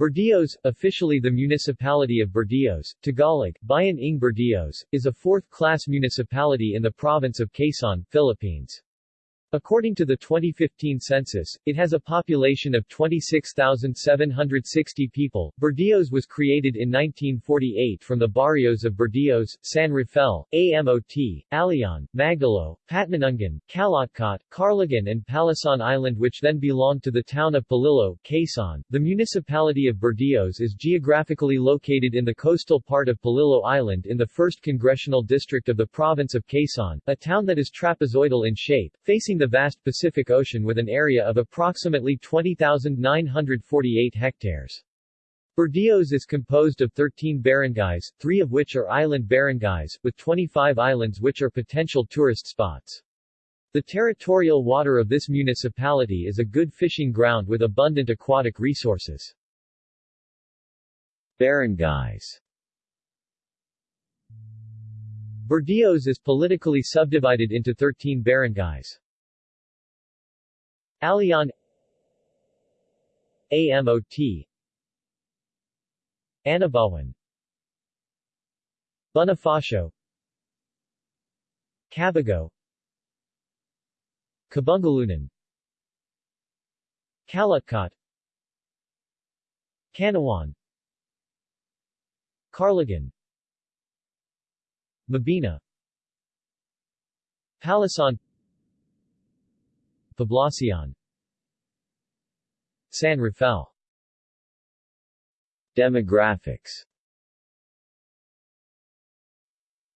Burdeos, officially the municipality of Burdeos, Tagalog, Bayan ng Burdeos, is a fourth-class municipality in the province of Quezon, Philippines. According to the 2015 census, it has a population of 26,760 people. Burdeos was created in 1948 from the barrios of Burdeos, San Rafael, Amot, Alian, Magdalo, Patmanungan, Calutcot, Carlagan and Palasan Island which then belonged to the town of Polillo, Quezon. The municipality of Burdeos is geographically located in the coastal part of Polillo Island in the 1st Congressional District of the province of Quezon, a town that is trapezoidal in shape, facing the vast Pacific Ocean with an area of approximately 20,948 hectares. Burdeos is composed of 13 barangays, three of which are island barangays, with 25 islands which are potential tourist spots. The territorial water of this municipality is a good fishing ground with abundant aquatic resources. Barangays Burdeos is politically subdivided into 13 barangays. Alian. AMOT Anabawan Bonifacio. Cabago. Kabungalunan Calutcot Canawan. Carlagan Mabini. Palasan Poblacion San Rafael. Demographics.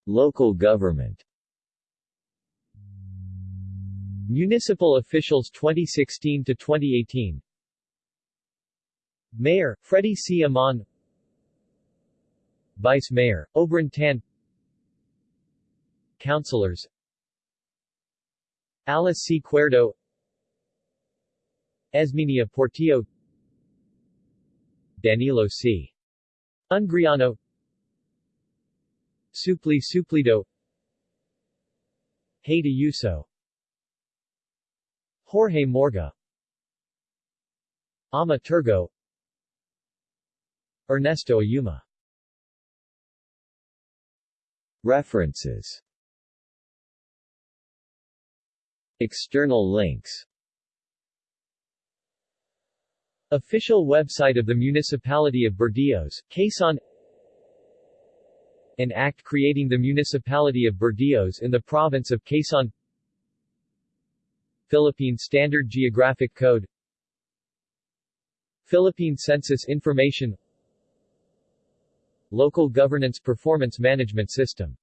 Local government. Municipal officials 2016 to 2018 Mayor, Freddie C. Amon. Vice Mayor, Obran Tan. Councilors. Alice C. Cuerdo Esminia Portillo. Danilo C. Ungriano. Supli Suplido Haida Yuso Jorge Morga. Ama Turgo. Ernesto Ayuma. References. External links Official website of the Municipality of Burdeos, Quezon. An act creating the Municipality of Burdeos in the province of Quezon. Philippine Standard Geographic Code. Philippine Census Information. Local Governance Performance Management System